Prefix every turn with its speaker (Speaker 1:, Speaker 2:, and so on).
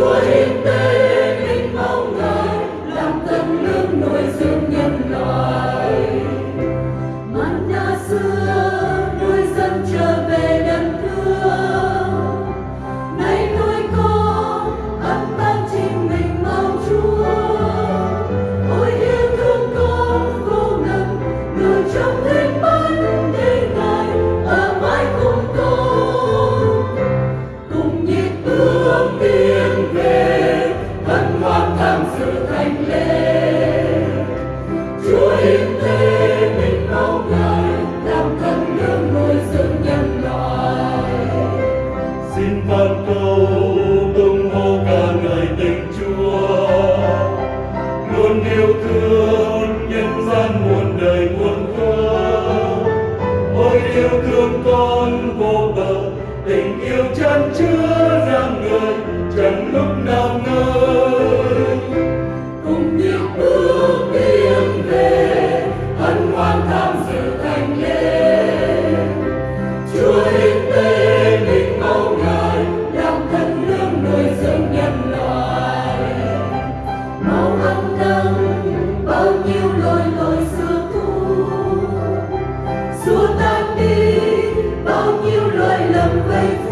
Speaker 1: Glory.
Speaker 2: câu tung hô ca ngợi tình chúa. Luôn yêu thương nhân gian muôn đời muôn thuở. Ôi yêu thương con vô bờ, tình yêu chân chưa
Speaker 1: xua tan đi bao nhiêu lỗi lầm vây